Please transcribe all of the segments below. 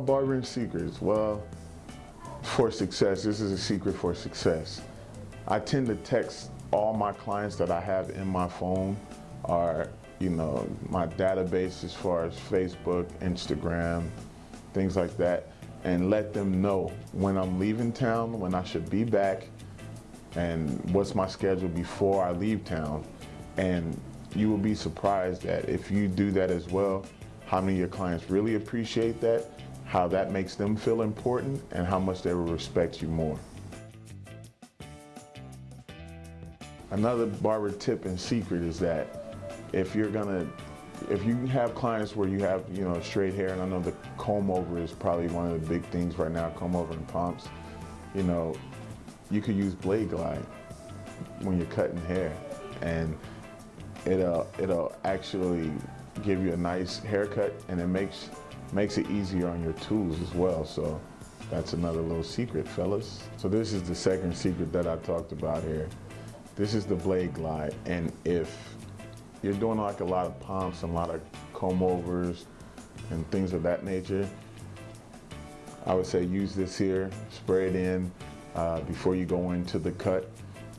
barbering secrets. Well, for success, this is a secret for success. I tend to text all my clients that I have in my phone are, you know, my database as far as Facebook, Instagram, things like that, and let them know when I'm leaving town, when I should be back, and what's my schedule before I leave town. And you will be surprised that if you do that as well, how many of your clients really appreciate that, how that makes them feel important, and how much they will respect you more. Another barber tip and secret is that if you're gonna, if you have clients where you have, you know, straight hair, and I know the comb over is probably one of the big things right now, comb over and pumps, you know, you could use Blade Glide when you're cutting hair and it'll, it'll actually give you a nice haircut and it makes, makes it easier on your tools as well. So that's another little secret, fellas. So this is the second secret that I talked about here. This is the blade glide. And if you're doing like a lot of pumps and a lot of comb overs and things of that nature, I would say use this here, spray it in uh, before you go into the cut.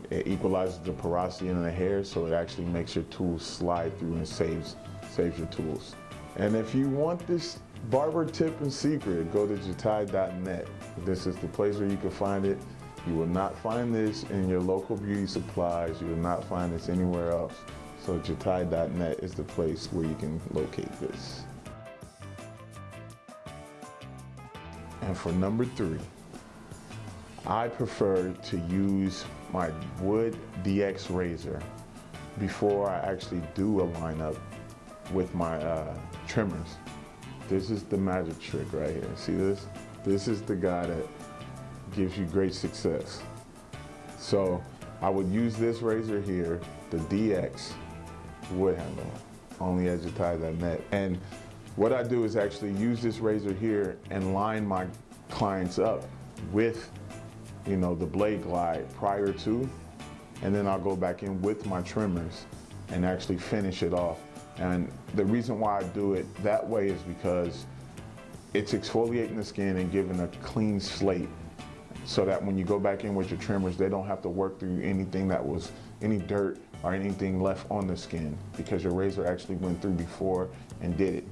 It equalizes the porosity in the hair so it actually makes your tools slide through and saves, saves your tools. And if you want this barber tip and secret, go to jatai.net. This is the place where you can find it. You will not find this in your local beauty supplies. You will not find this anywhere else. So jatai.net is the place where you can locate this. And for number three, I prefer to use my Wood DX razor before I actually do a lineup with my uh, trimmers. This is the magic trick right here. See this? This is the guy that gives you great success. So I would use this razor here, the DX wood handle, only at jatai.net. And what I do is actually use this razor here and line my clients up with, you know, the blade glide prior to, and then I'll go back in with my trimmers and actually finish it off. And the reason why I do it that way is because it's exfoliating the skin and giving a clean slate so that when you go back in with your trimmers, they don't have to work through anything that was any dirt or anything left on the skin because your razor actually went through before and did it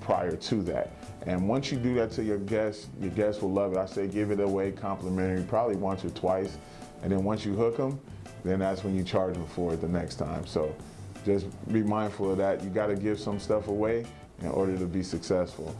prior to that. And once you do that to your guests, your guests will love it. I say give it away complimentary, probably once or twice. And then once you hook them, then that's when you charge them for it the next time. So just be mindful of that. You got to give some stuff away in order to be successful.